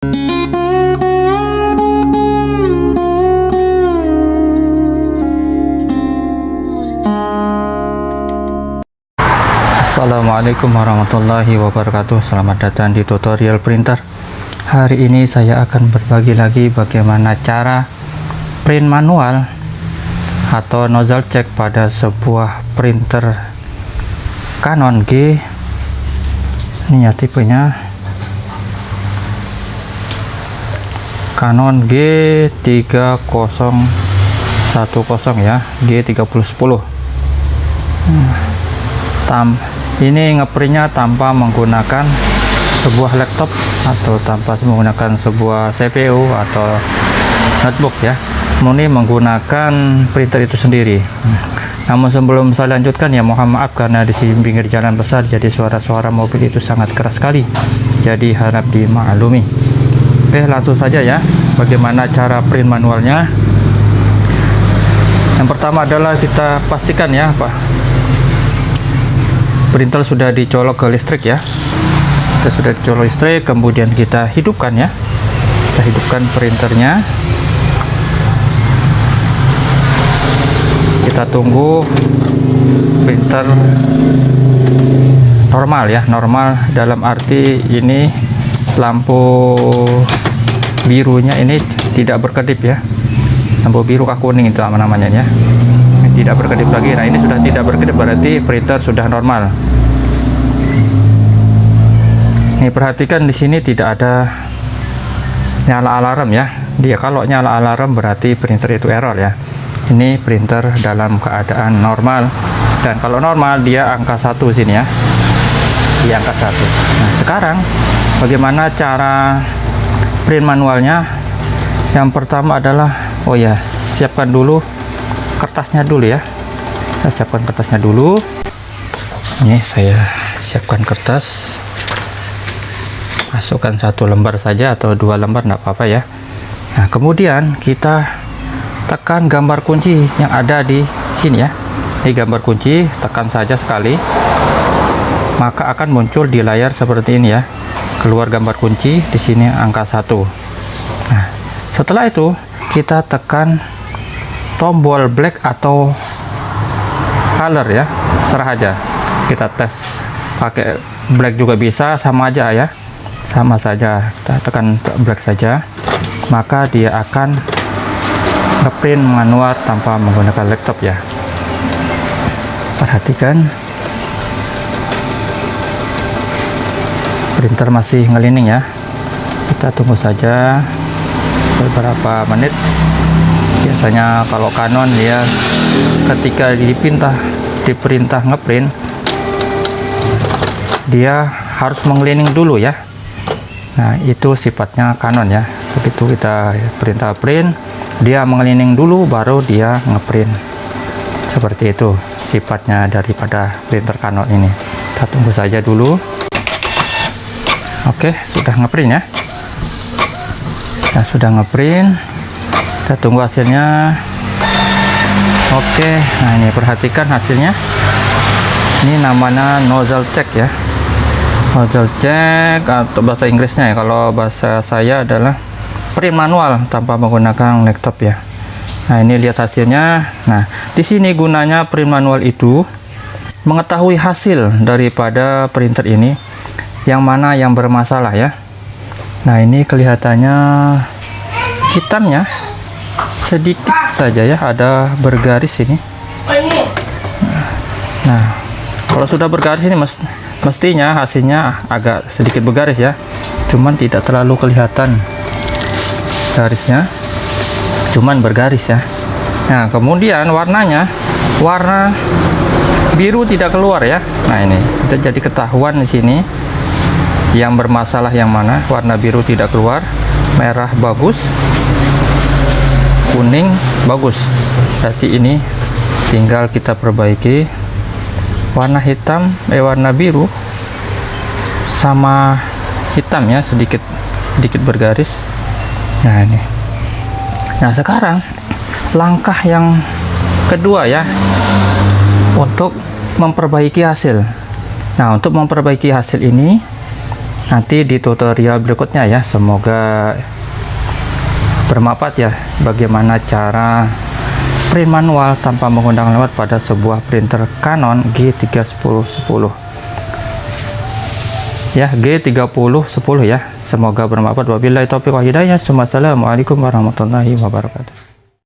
Assalamualaikum warahmatullahi wabarakatuh. Selamat datang di tutorial printer. Hari ini saya akan berbagi lagi bagaimana cara print manual atau nozzle check pada sebuah printer Canon G. Ini ya tipenya Canon G3010 ya G3010 hmm. tam ini ngeprintnya tanpa menggunakan sebuah laptop atau tanpa menggunakan sebuah CPU atau notebook ya. Murni menggunakan printer itu sendiri. Namun sebelum saya lanjutkan ya mohon maaf karena di sini pinggir jalan besar jadi suara-suara mobil itu sangat keras sekali. Jadi harap dimaklumi oke langsung saja ya bagaimana cara print manualnya. Yang pertama adalah kita pastikan ya Pak. Printer sudah dicolok ke listrik ya. Kita sudah dicolok listrik kemudian kita hidupkan ya. Kita hidupkan printernya. Kita tunggu printer normal ya normal dalam arti ini lampu birunya ini tidak berkedip ya. Lampu biru kah kuning itu namanya ya. Tidak berkedip lagi. Nah ini sudah tidak berkedip berarti printer sudah normal. Ini perhatikan di sini tidak ada nyala alarm ya. Dia kalau nyala alarm berarti printer itu error ya. Ini printer dalam keadaan normal. Dan kalau normal dia angka satu sini ya. Di angka satu. Nah sekarang bagaimana cara print manualnya. Yang pertama adalah oh ya siapkan dulu kertasnya dulu ya. Saya siapkan kertasnya dulu. Ini saya siapkan kertas. Masukkan satu lembar saja atau dua lembar enggak apa-apa ya. Nah kemudian kita tekan gambar kunci yang ada di sini ya. Ini gambar kunci tekan saja sekali. Maka akan muncul di layar seperti ini ya keluar gambar kunci di sini angka satu. Nah setelah itu kita tekan tombol black atau color ya serah aja. Kita tes pakai black juga bisa sama aja ya. Sama saja kita tekan black saja. Maka dia akan ngeprint manual tanpa menggunakan laptop ya. Perhatikan printer masih ngelining ya. Kita tunggu saja beberapa menit. Biasanya kalau Canon ya ketika dipintah diperintah ngeprint dia harus mengelining dulu ya. Nah itu sifatnya Canon ya. Begitu kita perintah print dia mengelining dulu baru dia ngeprint. Seperti itu sifatnya daripada printer Canon ini. Kita tunggu saja dulu oke sudah ngeprint ya? Nah, sudah ngeprint. Kita tunggu hasilnya. Oke nah ini perhatikan hasilnya. Ini namanya nozzle check ya. Nozzle check atau bahasa Inggrisnya ya kalau bahasa saya adalah print manual tanpa menggunakan laptop ya. Nah ini lihat hasilnya. Nah di sini gunanya print manual itu mengetahui hasil daripada printer ini yang mana yang bermasalah ya? Nah ini kelihatannya hitamnya sedikit saja ya ada bergaris ini. Nah kalau sudah bergaris ini mest mestinya hasilnya agak sedikit bergaris ya. Cuman tidak terlalu kelihatan garisnya. Cuman bergaris ya. Nah kemudian warnanya warna biru tidak keluar ya. Nah ini kita jadi ketahuan di sini yang bermasalah yang mana? Warna biru tidak keluar. Merah bagus. Kuning bagus. Berarti ini tinggal kita perbaiki. Warna hitam eh warna biru sama hitam ya sedikit sedikit bergaris. Nah ini. Nah sekarang langkah yang kedua ya untuk memperbaiki hasil. Nah untuk memperbaiki hasil ini nanti di tutorial berikutnya ya. Semoga bermanfaat ya. Bagaimana cara print manual tanpa menggunakan lewat pada sebuah printer Canon G31010 ya G3010 ya. Semoga bermanfaat. Wabillahi taufiq wa hidayah. Assalamualaikum warahmatullahi wabarakatuh